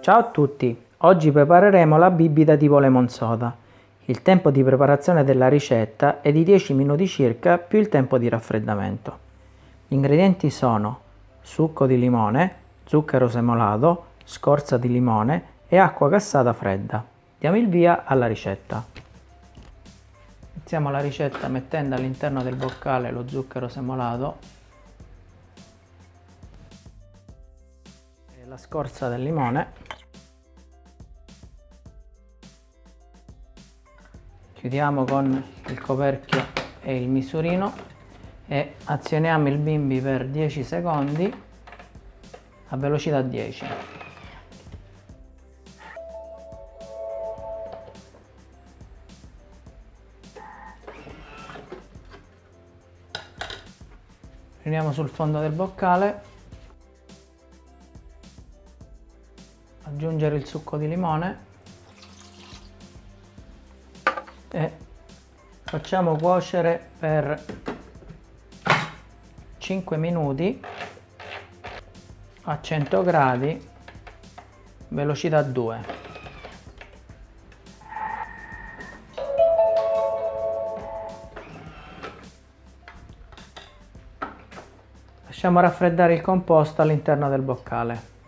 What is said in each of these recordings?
Ciao a tutti! Oggi prepareremo la bibita tipo lemon soda. Il tempo di preparazione della ricetta è di 10 minuti circa più il tempo di raffreddamento. Gli ingredienti sono succo di limone, zucchero semolato, scorza di limone e acqua gassata fredda. Diamo il via alla ricetta. Iniziamo la ricetta mettendo all'interno del boccale lo zucchero semolato e la scorza del limone. Chiudiamo con il coperchio e il misurino e azioniamo il bimbi per 10 secondi a velocità 10. Prendiamo sul fondo del boccale, aggiungere il succo di limone e facciamo cuocere per 5 minuti a 100 gradi velocità 2 Lasciamo raffreddare il composto all'interno del boccale.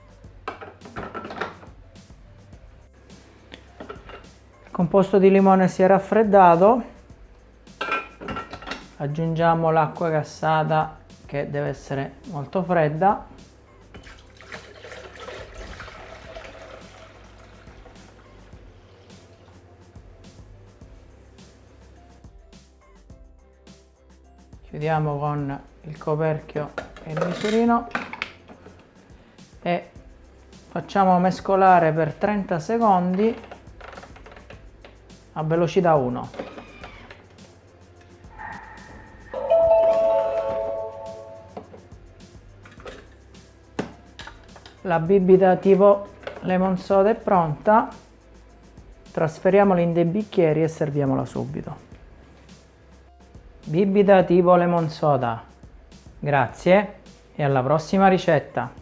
Composto di limone si è raffreddato, aggiungiamo l'acqua gassata che deve essere molto fredda. Chiudiamo con il coperchio il misurino e facciamo mescolare per 30 secondi a velocità 1 la bibita tipo lemon soda è pronta. Trasferiamola in dei bicchieri e serviamola subito. Bibita tipo lemon soda. Grazie e alla prossima ricetta!